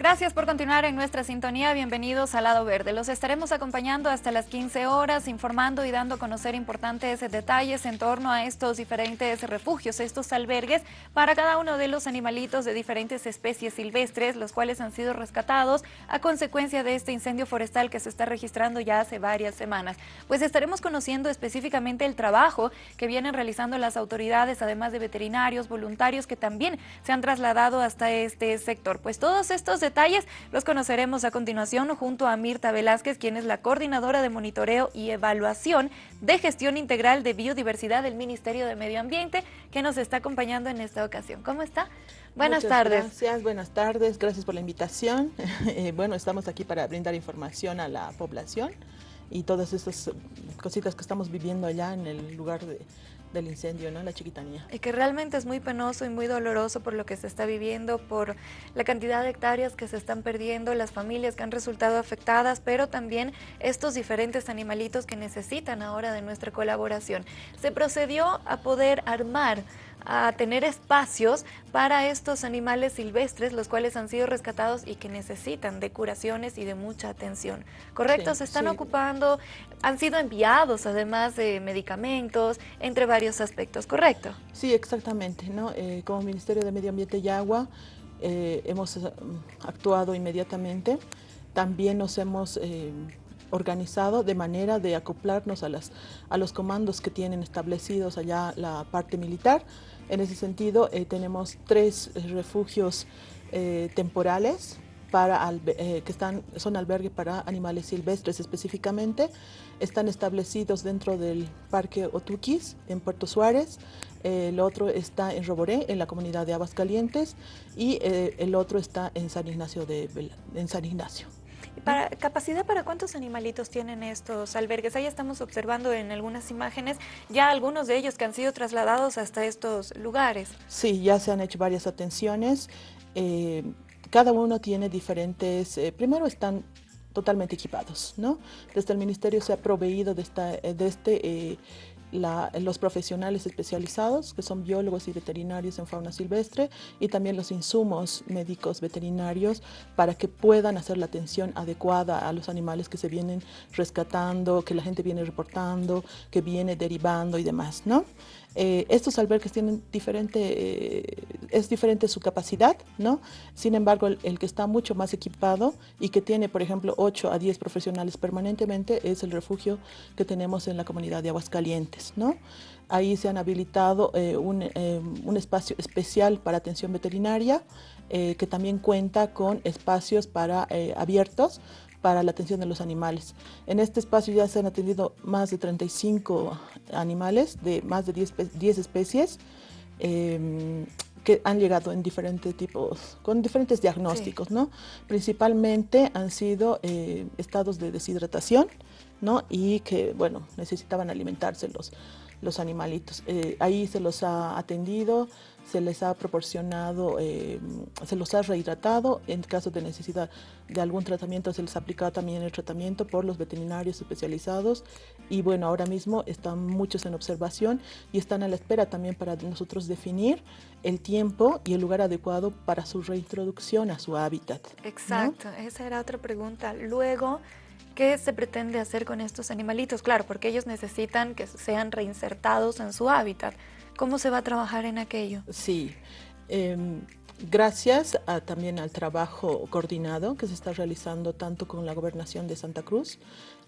Gracias por continuar en nuestra sintonía. Bienvenidos al Lado Verde. Los estaremos acompañando hasta las 15 horas, informando y dando a conocer importantes detalles en torno a estos diferentes refugios, estos albergues, para cada uno de los animalitos de diferentes especies silvestres, los cuales han sido rescatados a consecuencia de este incendio forestal que se está registrando ya hace varias semanas. Pues estaremos conociendo específicamente el trabajo que vienen realizando las autoridades, además de veterinarios, voluntarios que también se han trasladado hasta este sector. Pues todos estos detalles los conoceremos a continuación junto a Mirta Velázquez, quien es la coordinadora de monitoreo y evaluación de gestión integral de biodiversidad del Ministerio de Medio Ambiente, que nos está acompañando en esta ocasión. ¿Cómo está? Buenas tardes. Gracias, buenas tardes, gracias por la invitación. Eh, bueno, estamos aquí para brindar información a la población y todas estas cositas que estamos viviendo allá en el lugar de, del incendio, ¿no? La chiquitanía. Y que realmente es muy penoso y muy doloroso por lo que se está viviendo, por la cantidad de hectáreas que se están perdiendo, las familias que han resultado afectadas, pero también estos diferentes animalitos que necesitan ahora de nuestra colaboración. Se procedió a poder armar a tener espacios para estos animales silvestres, los cuales han sido rescatados y que necesitan de curaciones y de mucha atención. ¿Correcto? Se están ocupando, han sido enviados además de medicamentos, entre varios aspectos, ¿correcto? Sí, exactamente. ¿no? Eh, como Ministerio de Medio Ambiente y Agua eh, hemos eh, actuado inmediatamente. También nos hemos organizado de manera de acoplarnos a, las, a los comandos que tienen establecidos allá la parte militar. En ese sentido, eh, tenemos tres eh, refugios eh, temporales para, que están, son albergues para animales silvestres específicamente. Están establecidos dentro del Parque Otuquis, en Puerto Suárez. el otro está en Roboré, en la comunidad de Calientes, y el otro está en San Ignacio. De, en San Ignacio. ¿Capacidad para cuántos animalitos tienen estos albergues? Ahí estamos observando en algunas imágenes ya algunos de ellos que han sido trasladados hasta estos lugares. Sí, ya se han hecho varias atenciones. Eh, cada uno tiene diferentes, eh, primero están totalmente equipados, ¿no? Desde el Ministerio se ha proveído de, esta, de este los profesionales especializados, que son biólogos y veterinarios en fauna silvestre, y también los insumos médicos veterinarios para que puedan hacer la atención adecuada a los animales que se vienen rescatando, que la gente viene reportando, que viene derivando y demás, ¿no? Eh, estos albergues tienen diferente, eh, es diferente su capacidad, ¿no? Sin embargo, el, que está mucho más equipado y que tiene, por ejemplo, 8 a 10 profesionales permanentemente es el refugio que tenemos en la comunidad de Aguascalientes, ¿no? Ahí se han habilitado eh, un, un, espacio especial para atención veterinaria, que también cuenta con espacios para abiertos para la atención de los animales. En este espacio ya se han atendido más de 35 animales de más de 10, 10 especies em, que han llegado en diferentes tipos, con diferentes diagnósticos, ¿no? Principalmente han sido eh, estados de deshidratación, ¿no? Y que, bueno, necesitaban alimentarse los, animalitos. Eh, ahí se los ha atendido, se les ha proporcionado, eh, se los ha rehidratado, en caso de necesidad de algún tratamiento se les ha aplicado también el tratamiento por los veterinarios especializados y bueno, ahora mismo están muchos en observación y están a la espera también para nosotros definir el tiempo y el lugar adecuado para su reintroducción a su hábitat. Exacto, esa era otra pregunta. Luego, ¿Qué se pretende hacer con estos animalitos? Claro, porque ellos necesitan que sean reinsertados en su hábitat. ¿Cómo se va a trabajar en aquello? Sí, em, gracias también al trabajo coordinado que se está realizando tanto con la Gobernación de Santa Cruz,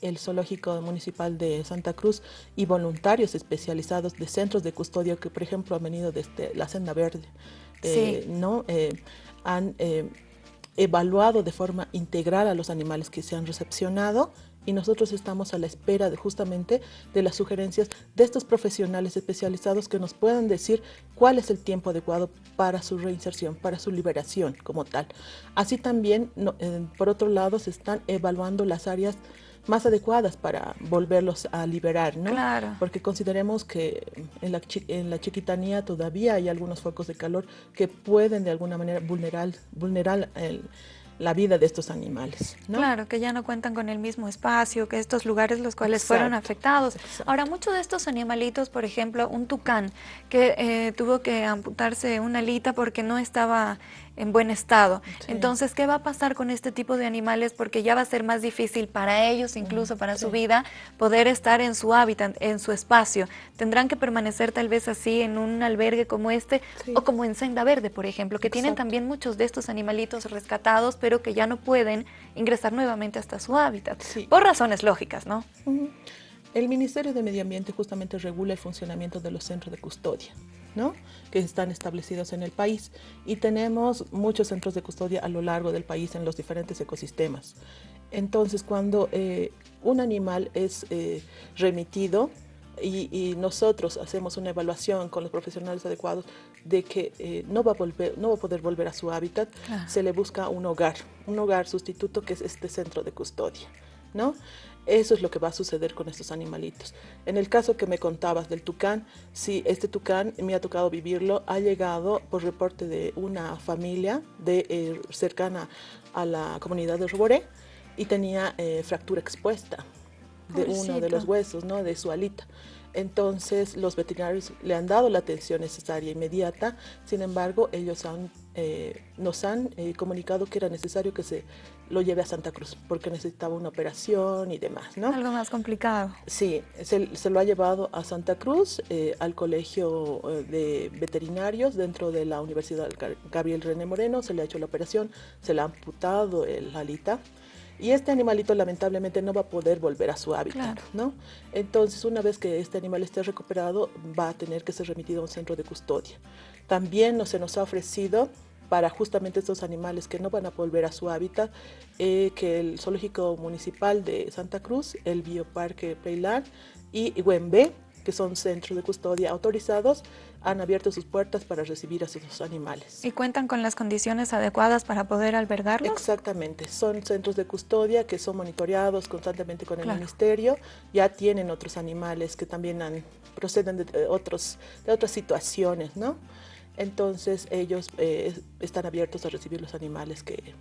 el Zoológico Municipal de Santa Cruz y voluntarios especializados de centros de custodia que, por ejemplo, han venido desde la Senda Verde, eh, ¿no? Eh, han eh, evaluado de forma integral a los animales que se han recepcionado y nosotros estamos a la espera de, justamente de las sugerencias de estos profesionales especializados que nos puedan decir cuál es el tiempo adecuado para su reinserción, para su liberación como tal. Así también, eh, por otro lado, se están evaluando las áreas más adecuadas para volverlos a liberar, ¿no? Claro. Porque consideremos que en la, en la chiquitanía todavía hay algunos focos de calor que pueden de alguna manera vulnerar, vulnerar el, la vida de estos animales. Claro, que ya no cuentan con el mismo espacio, que estos lugares los cuales fueron afectados. Ahora, muchos de estos animalitos, por ejemplo, un tucán que eh, tuvo que amputarse una alita porque no estaba en buen estado. Entonces, ¿qué va a pasar con este tipo de animales? Porque ya va a ser más difícil para ellos, incluso para su vida, poder estar en su hábitat, en su espacio. Tendrán que permanecer tal vez así en un albergue como este o como en Senda Verde, por ejemplo, que tienen también muchos de estos animalitos rescatados, pero que ya no pueden ingresar nuevamente hasta su hábitat, por razones lógicas, ¿no? El Ministerio de Medio Ambiente justamente regula el funcionamiento de los centros de custodia, ¿no? que están establecidos en el país y tenemos muchos centros de custodia a lo largo del país en los diferentes ecosistemas. Entonces, cuando eh, un animal es eh, remitido, y, nosotros hacemos una evaluación con los profesionales adecuados de que eh, no, va a volver, no va a poder volver a su hábitat, se le busca un hogar, un hogar sustituto que es este centro de custodia. ¿no? Eso es lo que va a suceder con estos animalitos. En el caso que me contabas del tucán, sí, este tucán me ha tocado vivirlo, ha llegado por reporte de una familia de, eh, cercana a la comunidad de Roboré y tenía eh, fractura expuesta de uno de los huesos, ¿no? de su alita. Entonces los veterinarios le han dado la atención necesaria inmediata, sin embargo ellos han, eh, nos han eh, comunicado que era necesario que se lo lleve a Santa Cruz porque necesitaba una operación y demás. ¿no? Algo más complicado. Sí, se, se lo ha llevado a Santa Cruz, eh, al colegio de veterinarios dentro de la Universidad Gabriel René Moreno, se le ha hecho la operación, se le ha amputado el alita y este animalito lamentablemente no va a poder volver a su hábitat, ¿no? Entonces, una vez que este animal esté recuperado, va a tener que ser remitido a un centro de custodia. También se nos ha ofrecido para justamente estos animales que no van a volver a su hábitat, eh, que el Zoológico Municipal de Santa Cruz, el Bioparque Peilar y Huembe que son centros de custodia autorizados, han abierto sus puertas para recibir a esos animales. ¿Y cuentan con las condiciones adecuadas para poder albergarlos? Exactamente, son centros de custodia que son monitoreados constantemente con el ministerio, ya tienen otros animales que también han, proceden de, otros, de otras situaciones, ¿no? Entonces ellos eh, están abiertos a recibir los animales que,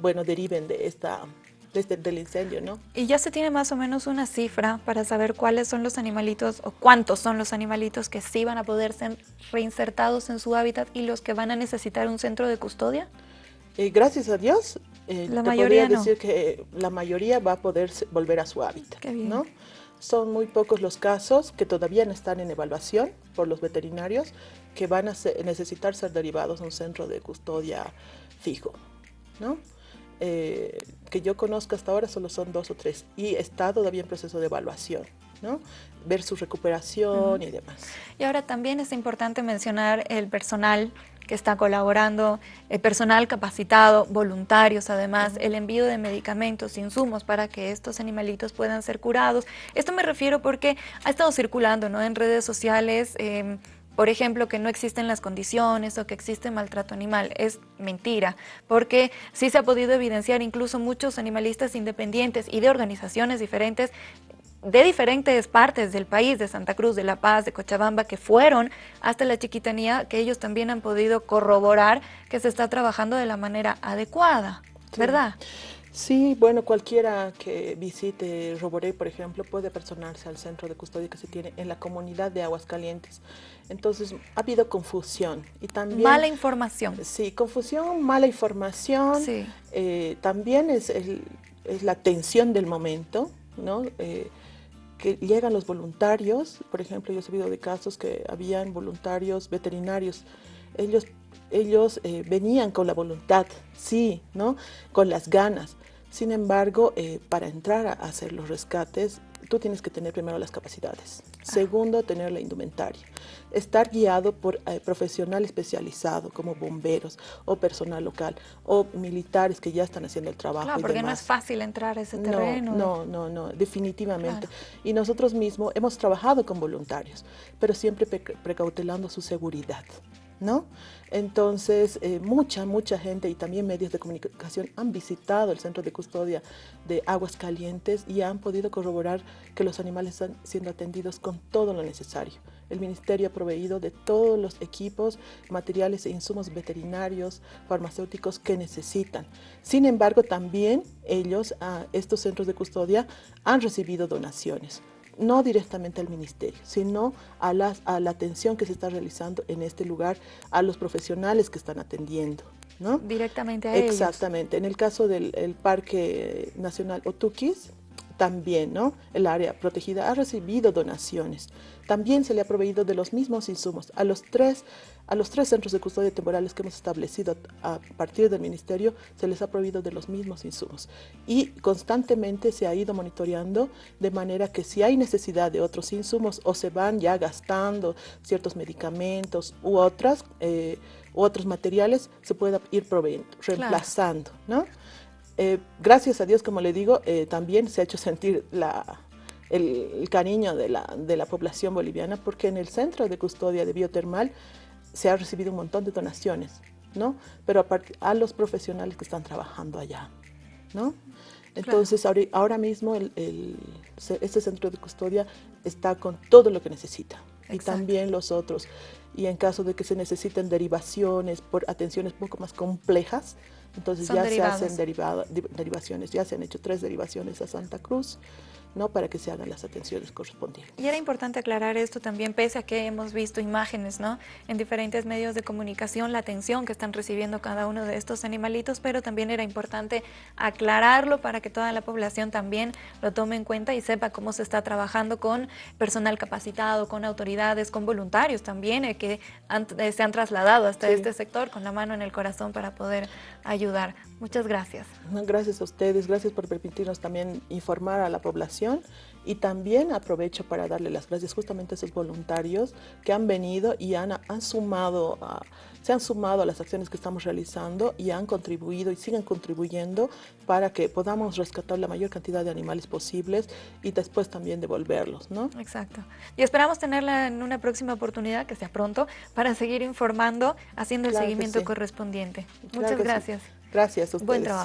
bueno, deriven de esta desde del incendio, ¿no? Y ya se tiene más o menos una cifra para saber cuáles son los animalitos o cuántos son los animalitos que sí van a poder ser reinsertados en su hábitat y los que van a necesitar un centro de custodia. Eh, gracias a Dios, eh, la mayoría decir que la mayoría va a poder volver a su hábitat, ¿no? Son muy pocos los casos que todavía no están en evaluación por los veterinarios que van a necesitar ser derivados a un centro de custodia fijo, ¿no? Eh, que yo conozco hasta ahora solo son dos o tres y está todavía en proceso de evaluación. ¿no? ver su recuperación y demás. Y ahora también es importante mencionar el personal que está colaborando, el personal capacitado, voluntarios además, el envío de medicamentos, insumos para que estos animalitos puedan ser curados. Esto me refiero porque ha estado circulando ¿no? en redes sociales eh, por ejemplo, que no existen las condiciones o que existe maltrato animal. Es mentira, porque sí se ha podido evidenciar incluso muchos animalistas independientes y de organizaciones diferentes de diferentes partes del país, de Santa Cruz, de La Paz, de Cochabamba, que fueron hasta la chiquitanía, que ellos también han podido corroborar que se está trabajando de la manera adecuada, ¿verdad? Sí, bueno, cualquiera que visite Roboré, por ejemplo, puede personarse al centro de custodia que se tiene en la comunidad de Aguascalientes. Entonces, ha habido confusión y también... Mala información. Sí, confusión, mala información. Sí. Eh, también es, es, la tensión del momento, ¿no? Eh, que llegan los voluntarios, por ejemplo, yo he sabido de casos que habían voluntarios veterinarios, ellos ellos eh, venían con la voluntad, sí, ¿no? Con las ganas, sin embargo, eh, para entrar a hacer los rescates, tú tienes que tener primero las capacidades. Ah. Segundo, tener la indumentaria. Estar guiado por eh, profesional especializado como bomberos o personal local o militares que ya están haciendo el trabajo. Claro, porque no es fácil entrar a ese terreno. No, no, no, definitivamente. Y nosotros mismos hemos trabajado con voluntarios, pero siempre precautelando su seguridad. ¿No? Entonces, eh, mucha, mucha gente y también medios de comunicación han visitado el centro de custodia de aguas calientes y han podido corroborar que los animales están siendo atendidos con todo lo necesario. el Ministerio ha proveído de todos los equipos, materiales e insumos veterinarios, farmacéuticos que necesitan. Sin embargo, también ellos, estos centros de custodia, han recibido donaciones no directamente al ministerio, sino a, a la atención que se está realizando en este lugar, a los profesionales que están atendiendo. ¿no? Directamente a Exactamente. En el caso del Parque Nacional Otuquis, también, ¿no? El área protegida ha recibido donaciones. También se le ha proveído de los mismos insumos a los tres, a los tres centros de custodia temporales que hemos establecido a partir del Ministerio, se les ha proveído de los mismos insumos. Y constantemente se ha ido monitoreando de manera que si hay necesidad de otros insumos o se van ya gastando ciertos medicamentos u otras, eh, otros materiales, se pueda ir proveyendo, reemplazando, ¿no? Eh, gracias a Dios, como le digo, eh, también se ha hecho sentir el, cariño de la, población boliviana porque en el centro de custodia de biotermal se ha recibido un montón de donaciones, ¿no? Pero a, los profesionales que están trabajando allá, ¿no? Entonces, ahora, mismo este centro de custodia está con todo lo que necesita. Y también los otros. Y en caso de que se necesiten derivaciones por atenciones un poco más complejas, entonces ya se hacen derivaciones, ya se han hecho tres derivaciones a Santa Cruz, ¿no? para que se hagan las atenciones correspondientes. Y era importante aclarar esto también, pese a que hemos visto imágenes ¿no? en diferentes medios de comunicación, la atención que están recibiendo cada uno de estos animalitos, pero también era importante aclararlo para que toda la población también lo tome en cuenta y sepa cómo se está trabajando con personal capacitado, con autoridades, con voluntarios también, eh, que eh, se han trasladado hasta este sector con la mano en el corazón para poder ayudar. Muchas gracias. Gracias a ustedes, gracias por permitirnos también informar a la población y también aprovecho para darle las gracias justamente a esos voluntarios que han venido y han, han sumado, se han sumado a las acciones que estamos realizando y han contribuido y siguen contribuyendo para que podamos rescatar la mayor cantidad de animales posibles y después también devolverlos, ¿no? Exacto. Y esperamos tenerla en una próxima oportunidad, que sea pronto, para seguir informando, haciendo el seguimiento correspondiente. Muchas gracias. Gracias a ustedes. Buen trabajo.